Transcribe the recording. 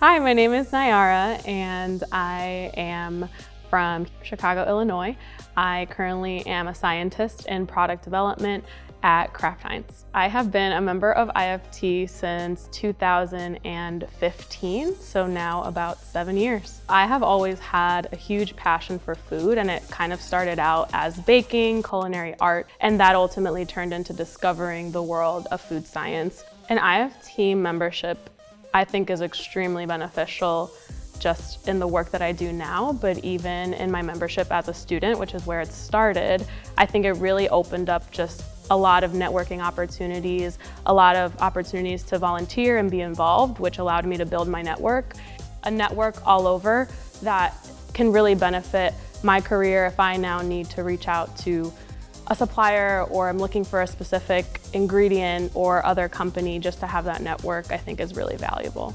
Hi, my name is Nayara and I am from Chicago, Illinois. I currently am a scientist in product development at Kraft Heinz. I have been a member of IFT since 2015, so now about seven years. I have always had a huge passion for food and it kind of started out as baking, culinary art, and that ultimately turned into discovering the world of food science. An IFT membership I think is extremely beneficial just in the work that I do now, but even in my membership as a student, which is where it started, I think it really opened up just a lot of networking opportunities, a lot of opportunities to volunteer and be involved, which allowed me to build my network. A network all over that can really benefit my career if I now need to reach out to a supplier or I'm looking for a specific ingredient or other company just to have that network I think is really valuable.